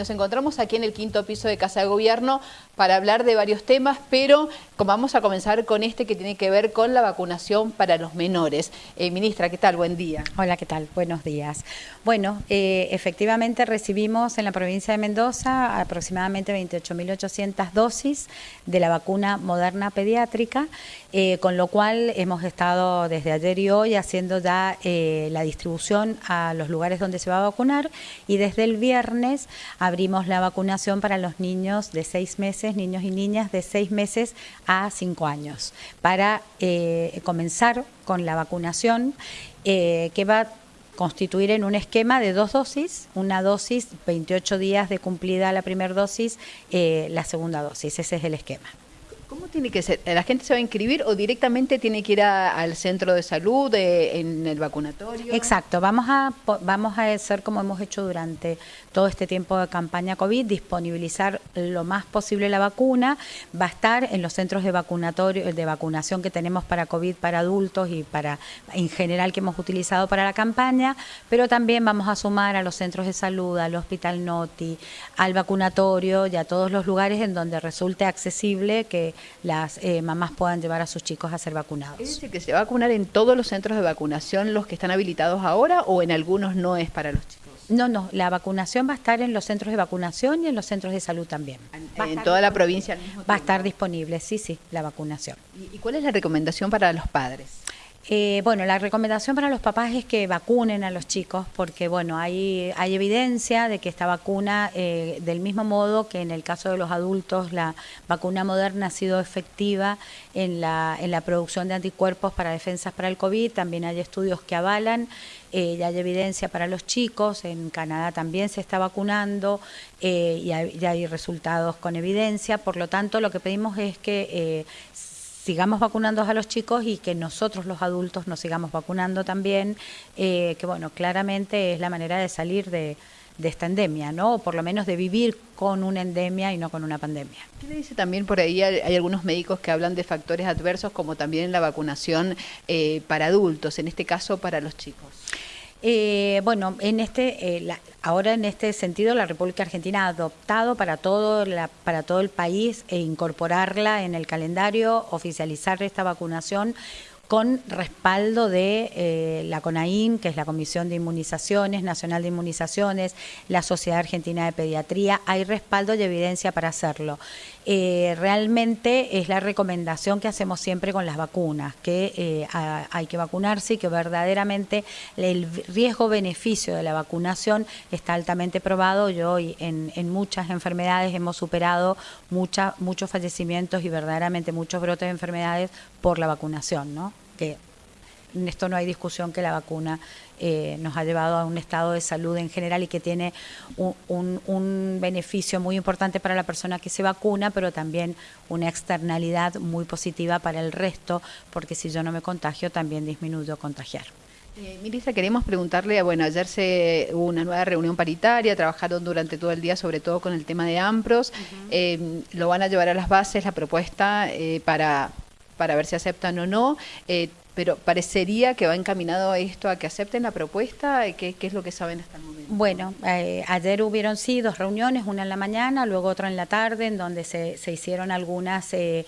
nos encontramos aquí en el quinto piso de Casa de Gobierno para hablar de varios temas, pero vamos a comenzar con este que tiene que ver con la vacunación para los menores. Eh, ministra, ¿qué tal? Buen día. Hola, ¿qué tal? Buenos días. Bueno, eh, efectivamente recibimos en la provincia de Mendoza aproximadamente 28.800 dosis de la vacuna moderna pediátrica, eh, con lo cual hemos estado desde ayer y hoy haciendo ya la distribución a los lugares donde se va a vacunar y desde el viernes abrimos la vacunación para los niños de seis meses, niños y niñas de seis meses a cinco años, para eh, comenzar con la vacunación eh, que va a constituir en un esquema de dos dosis, una dosis, 28 días de cumplida la primera dosis, eh, la segunda dosis, ese es el esquema. ¿Cómo tiene que ser? ¿La gente se va a inscribir o directamente tiene que ir al centro de salud, en el vacunatorio? Exacto, vamos a, vamos a hacer como hemos hecho durante todo este tiempo de campaña COVID, disponibilizar lo más posible la vacuna, va a estar en los centros de vacunatorio, de vacunación que tenemos para COVID para adultos y para en general que hemos utilizado para la campaña, pero también vamos a sumar a los centros de salud, al Hospital Noti, al vacunatorio y a todos los lugares en donde resulte accesible que las eh, mamás puedan llevar a sus chicos a ser vacunados. ¿Es decir, que se va a vacunar en todos los centros de vacunación los que están habilitados ahora o en algunos no es para los chicos? No, no, la vacunación va a estar en los centros de vacunación y en los centros de salud también. En, toda la provincia al mismo Va a estar disponible, sí, sí, la vacunación. ¿Y cuál es la recomendación para los padres? Eh, bueno, la recomendación para los papás es que vacunen a los chicos porque, bueno, hay, hay evidencia de que esta vacuna, eh, del mismo modo que en el caso de los adultos, la vacuna moderna ha sido efectiva en la, en la producción de anticuerpos para defensas para el COVID, también hay estudios que avalan, eh, ya hay evidencia para los chicos, en Canadá también se está vacunando y ya hay resultados con evidencia, por lo tanto lo que pedimos es que sigamos vacunando a los chicos y que nosotros los adultos nos sigamos vacunando también, eh, que bueno, claramente es la manera de salir de, esta endemia, ¿no? O por lo menos de vivir con una endemia y no con una pandemia. ¿Qué le dice también por ahí? Hay, algunos médicos que hablan de factores adversos como también la vacunación eh, para adultos, en este caso para los chicos. Eh, bueno, en este, eh, ahora en este sentido, la República Argentina ha adoptado para todo, para todo el país e incorporarla en el calendario, oficializar esta vacunación con respaldo de eh, la CONAIN, que es la Comisión de Inmunizaciones, Nacional de Inmunizaciones, la Sociedad Argentina de Pediatría, hay respaldo y evidencia para hacerlo. Eh, realmente es la recomendación que hacemos siempre con las vacunas, que eh, hay que vacunarse y que verdaderamente el riesgo-beneficio de la vacunación está altamente probado y hoy en, muchas enfermedades hemos superado muchos fallecimientos y verdaderamente muchos brotes de enfermedades por la vacunación, ¿no? que en esto no hay discusión que la vacuna eh, nos ha llevado a un estado de salud en general y que tiene un, beneficio muy importante para la persona que se vacuna, pero también una externalidad muy positiva para el resto, porque si yo no me contagio, también disminuyo contagiar. Eh, Milisa, queremos preguntarle, bueno, ayer se hubo una nueva reunión paritaria, trabajaron durante todo el día sobre todo con el tema de AMPROS, eh, lo van a llevar a las bases la propuesta para para ver si aceptan o no. Eh, pero parecería que va encaminado a esto, a que acepten la propuesta. ¿Qué, qué es lo que saben hasta el momento? Bueno, eh, ayer hubieron sí dos reuniones, una en la mañana, luego otra en la tarde, en donde se, se hicieron algunas eh,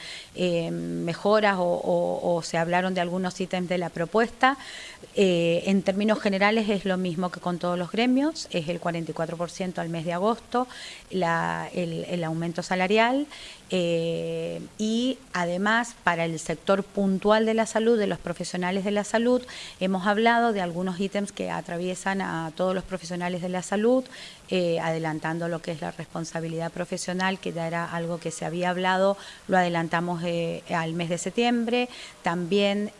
mejoras o, se hablaron de algunos ítems de la propuesta. en términos generales es lo mismo que con todos los gremios, es el 44% al mes de agosto, la, el, el aumento salarial eh, y además para el sector puntual de la salud, de los profesionales de la salud, hemos hablado de algunos ítems que atraviesan a todos los profesionales de la salud, eh, adelantando lo que es la responsabilidad profesional, que ya era algo que se había hablado, lo adelantamos eh, al mes de septiembre, también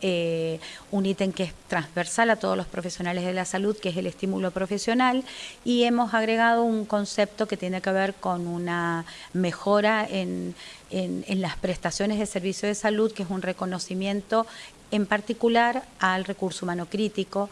un ítem que es transversal a todos los profesionales de la salud, que es el estímulo profesional, y hemos agregado un concepto que tiene que ver con una mejora en en, las prestaciones de servicio de salud, que es un reconocimiento en particular al recurso humano crítico,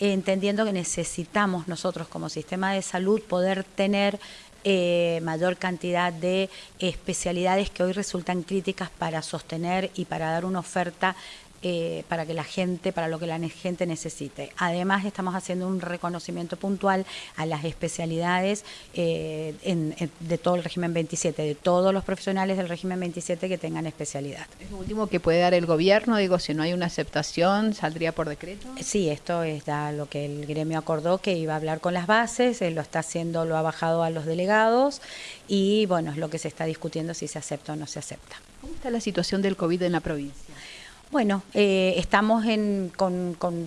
entendiendo que necesitamos nosotros como sistema de salud poder tener eh, mayor cantidad de especialidades que hoy resultan críticas para sostener y para dar una oferta eh, para que la gente, para lo que la gente necesite. Además, estamos haciendo un reconocimiento puntual a las especialidades eh, de todo el régimen 27, de todos los profesionales del régimen 27 que tengan especialidad. Es lo último que puede dar el gobierno, digo, si no hay una aceptación, ¿saldría por decreto? Sí, esto es lo que el gremio acordó que iba a hablar con las bases, él lo está haciendo, lo ha bajado a los delegados y bueno, es lo que se está discutiendo si se acepta o no se acepta. ¿Cómo está la situación del COVID en la provincia? Bueno, eh, estamos en, con, con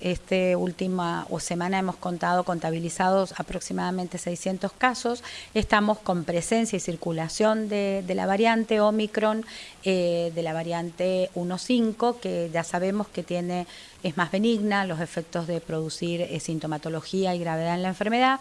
este última o semana hemos contado contabilizados aproximadamente 600 casos. Estamos con presencia y circulación de, la variante Omicron, eh, de la variante 1.5, que ya sabemos que tiene es más benigna, los efectos de producir eh, sintomatología y gravedad en la enfermedad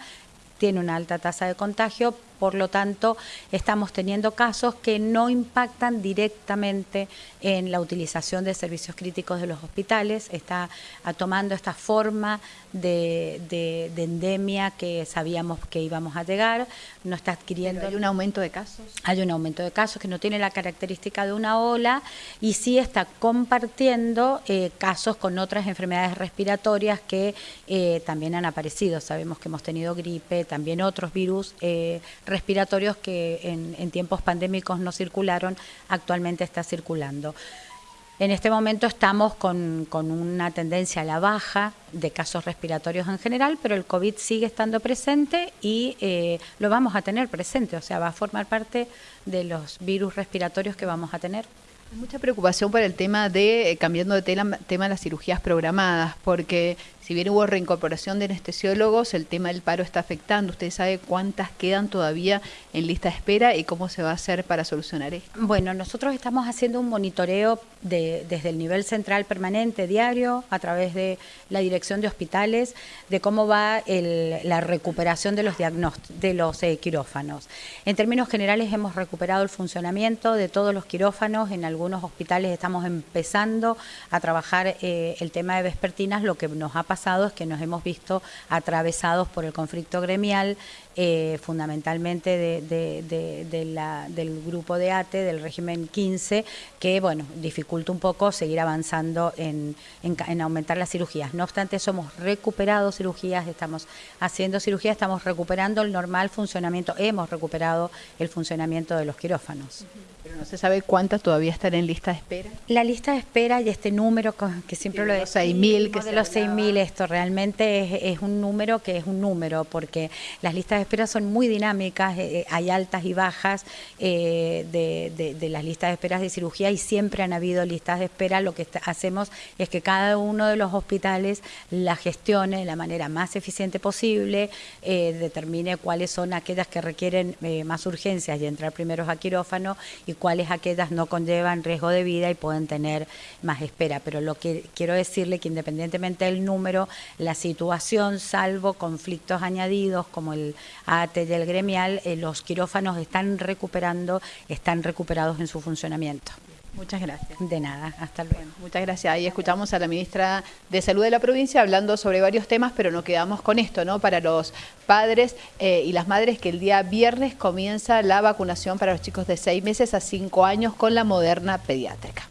tiene una alta tasa de contagio, por lo tanto, estamos teniendo casos que no impactan directamente en la utilización de servicios críticos de los hospitales. Está tomando esta forma de, endemia que sabíamos que íbamos a llegar. No está adquiriendo. ¿Hay un aumento de casos? Hay un aumento de casos que no tiene la característica de una ola y sí está compartiendo eh, casos con otras enfermedades respiratorias que eh, también han aparecido. Sabemos que hemos tenido gripe, también otros virus. Eh, respiratorios que en, tiempos pandémicos no circularon, actualmente está circulando. En este momento estamos con, una tendencia a la baja de casos respiratorios en general, pero el COVID sigue estando presente y eh, lo vamos a tener presente, o sea, va a formar parte de los virus respiratorios que vamos a tener. Hay mucha preocupación por el tema de, eh, cambiando de tema, tema de las cirugías programadas, porque si bien hubo reincorporación de anestesiólogos, el tema del paro está afectando. ¿Usted sabe cuántas quedan todavía en lista de espera y cómo se va a hacer para solucionar esto? Bueno, nosotros estamos haciendo un monitoreo desde el nivel central permanente, diario, a través de la dirección de hospitales, de cómo va la recuperación de los, de los eh, quirófanos. En términos generales hemos recuperado el funcionamiento de todos los quirófanos. En algunos hospitales estamos empezando a trabajar eh, el tema de vespertinas, lo que nos ha pasado es que nos hemos visto atravesados por el conflicto gremial, eh, fundamentalmente de, la, del grupo de ATE, del régimen 15, que bueno, dificulta un poco seguir avanzando en, en, aumentar las cirugías. No obstante, eso hemos recuperado cirugías, estamos haciendo cirugías, estamos recuperando el normal funcionamiento, hemos recuperado el funcionamiento de los quirófanos. Pero no se sabe cuántas todavía están en lista de espera. La lista de espera y este número que siempre lo de los 6.000 que de los 6.000 esto realmente es, un número que es un número porque las listas de espera son muy dinámicas, eh, eh, hay altas y bajas eh, de, las listas de espera de cirugía y siempre han habido listas de espera. Lo que hacemos es que cada uno de los hospitales la gestione de la manera más eficiente posible, determine cuáles son aquellas que requieren más urgencias y entrar primeros a quirófano y cuáles aquellas no conllevan riesgo de vida y pueden tener más espera. Pero lo que quiero decirle que independientemente del número, la situación, salvo conflictos añadidos como el AT y el gremial, eh, los quirófanos están recuperando, están recuperados en su funcionamiento. Muchas gracias. De nada, hasta luego. muchas gracias. Ahí escuchamos a la ministra de Salud de la provincia hablando sobre varios temas, pero nos quedamos con esto, ¿no? Para los padres eh, y las madres que el día viernes comienza la vacunación para los chicos de seis meses a cinco años con la moderna pediátrica.